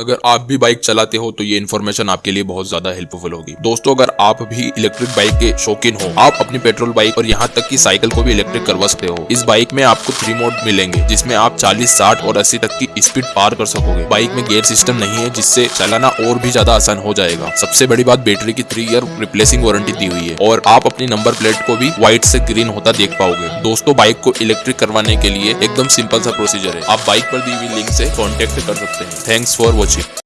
अगर आप भी बाइक चलाते हो तो ये इन्फॉर्मेशन आपके लिए बहुत ज़्यादा हेल्पफुल होगी। दोस्तों अगर आप भी इलेक्ट्रिक बाइक के शौकीन हो आप अपनी पेट्रोल बाइक और यहाँ तक की साइकिल को भी इलेक्ट्रिक करवा सकते हो। इस बाइक में आपको थ्री मोड मिलेंगे जिसमें आप 40, 60 और 80 तक की स्पीड पार कर सकोगे। बाइक में गेयर सिस्टम नहीं है जिससे चलाना और भी ज़्यादा आसान हो जाएगा। सबसे बड़ी बात बैटरी की थ्री ईयर रिप्लेसिंग वारंटी दी हुई है और आप अपनी नंबर प्लेट को भी व्हाइट से ग्रीन होता देख पाओगे। दोस्तों बाइक को इलेक्ट्रिक करवाने के लिए एकदम सिंपल सा प्रोसीजर है। आप बाइक पर दी हुई लिंक से कॉन्टेक्ट कर सकते हैं। Thanks for watching technology.